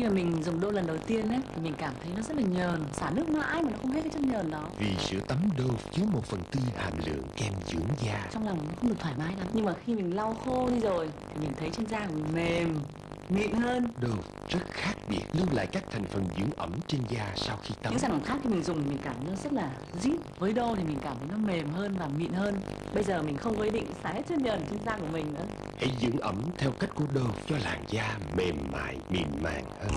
khi mà mình dùng đô lần đầu tiên ấy thì mình cảm thấy nó rất là nhờn xả nước mãi mà nó không hết cái chất nhờn đó. Vì sữa tắm Dove chứa một phần tư hàm lượng kem dưỡng da. Trong lòng nó không được thoải mái lắm nhưng mà khi mình lau khô đi rồi thì mình thấy trên da của mình mềm mịn hơn. Dove rất khác biệt lưu lại các thành phần dưỡng ẩm trên da sau khi tắm. Những sản phẩm khác thì mình dùng mình cảm thấy nó rất là zip với đô thì mình cảm thấy nó mềm hơn và mịn hơn. Bây giờ mình không có ý định xả hết chất nhờn trên da của mình nữa. Hãy dưỡng ẩm theo cách của Dove cho làn da mềm mại, mịn màng hơn.